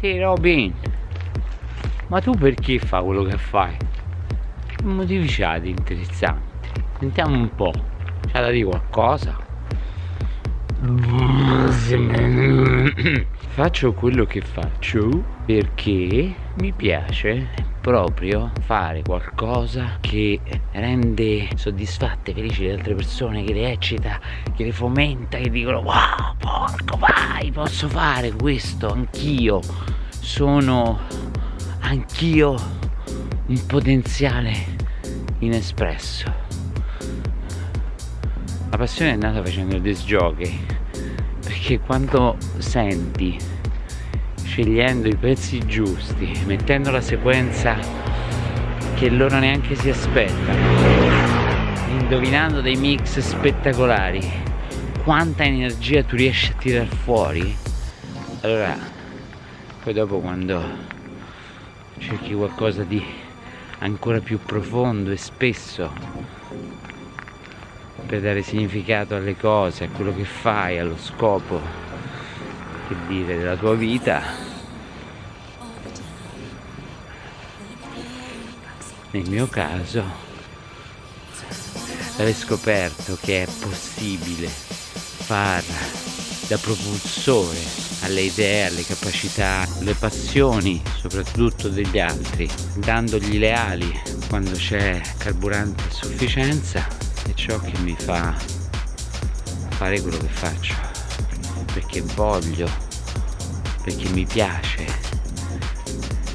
Te Robin, ma tu perché fai quello che fai? Che motivi c'hai di interessanti? Sentiamo un po', c'ha da dire qualcosa? Faccio quello che faccio perché mi piace proprio fare qualcosa che rende soddisfatte, felici le altre persone, che le eccita, che le fomenta, che dicono wow, porco vai, posso fare questo anch'io, sono anch'io un potenziale inespresso. La passione è nata facendo il disc jockey perché quando senti scegliendo i pezzi giusti mettendo la sequenza che loro neanche si aspettano indovinando dei mix spettacolari quanta energia tu riesci a tirar fuori allora poi dopo quando cerchi qualcosa di ancora più profondo e spesso per dare significato alle cose, a quello che fai, allo scopo, che dire, della tua vita. Nel mio caso, aver scoperto che è possibile far da propulsore alle idee, alle capacità, alle passioni soprattutto degli altri, dandogli le ali quando c'è carburante a sufficienza è ciò che mi fa fare quello che faccio perché voglio perché mi piace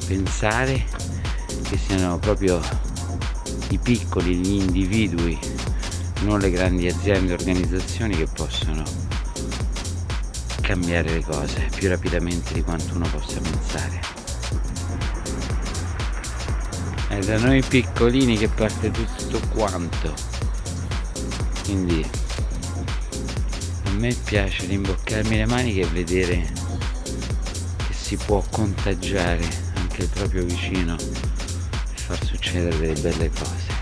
pensare che siano proprio i piccoli, gli individui non le grandi aziende e organizzazioni che possono cambiare le cose più rapidamente di quanto uno possa pensare. È da noi piccolini che parte tutto quanto quindi a me piace rimboccarmi le maniche e vedere che si può contagiare anche il proprio vicino e far succedere delle belle cose.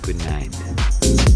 Good night